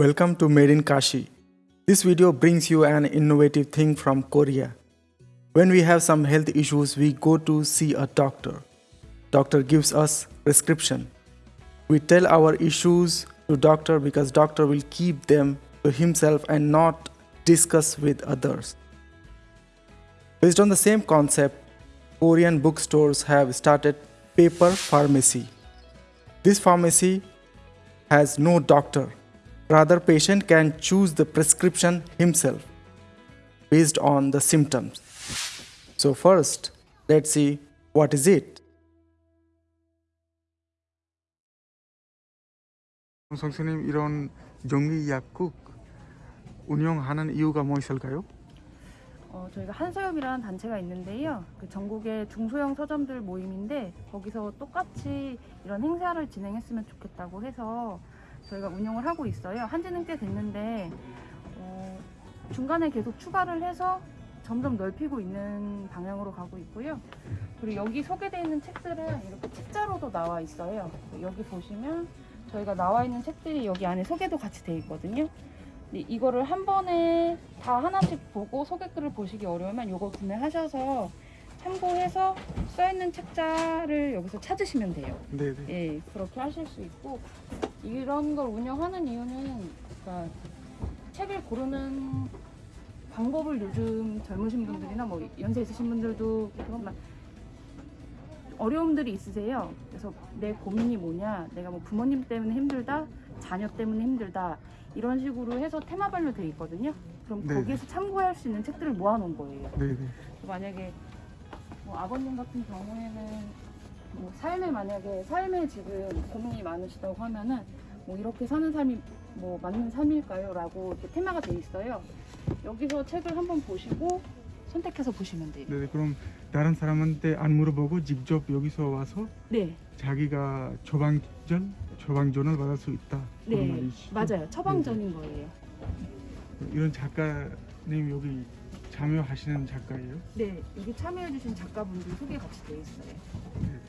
Welcome to Made in Kashi. This video brings you an innovative thing from Korea. When we have some health issues, we go to see a doctor. Doctor gives us prescription. We tell our issues to doctor because doctor will keep them to himself and not discuss with others. Based on the same concept, Korean bookstores have started paper pharmacy. This pharmacy has no doctor. Rather, patient can choose the prescription himself based on the symptoms. So first, let's see what is it. 선생님 이런 정기 약국 운영하는 이유가 뭐 있을까요? 어, 저희가 한서엽이라는 단체가 있는데요. 그 전국의 중소형 서점들 모임인데 거기서 똑같이 이런 행사를 진행했으면 좋겠다고 해서 저희가 운영을 하고 있어요. 한지는 꽤 됐는데 어, 중간에 계속 추가를 해서 점점 넓히고 있는 방향으로 가고 있고요. 그리고 여기 소개되어 있는 책들은 이렇게 책자로도 나와 있어요. 여기 보시면 저희가 나와 있는 책들이 여기 안에 소개도 같이 되어 있거든요. 이거를 한 번에 다 하나씩 보고 소개글을 보시기 어려우면 이거 구매하셔서 참고해서 써있는 책자를 여기서 찾으시면 돼요. 네네. 예, 그렇게 하실 수 있고 이런 걸 운영하는 이유는 그러니까 책을 고르는 방법을 요즘 젊으신 분들이나 뭐 연세 있으신 분들도 그런 어려움들이 있으세요. 그래서 내 고민이 뭐냐, 내가 뭐 부모님 때문에 힘들다, 자녀 때문에 힘들다 이런 식으로 해서 테마별로 돼 있거든요. 그럼 네. 거기에서 참고할 수 있는 책들을 모아놓은 거예요. 네네. 만약에 뭐 아버님 같은 경우에는 뭐 삶에 만약에 삶에 지금 고민이 많으시다고 하면은 뭐 이렇게 사는 삶이 뭐 맞는 삶일까요?라고 이렇게 테마가 돼 있어요. 여기서 책을 한번 보시고 선택해서 보시면 돼요. 네네. 그럼 다른 사람한테 안 물어보고 직접 여기서 와서 네, 자기가 처방전, 처방전을 받을 수 있다. 네? 맞아요. 처방전인 거예요. 이런 작가님 여기 참여하시는 작가예요? 네, 여기 참여해주신 작가분들 소개 같이 돼 있어요. 네.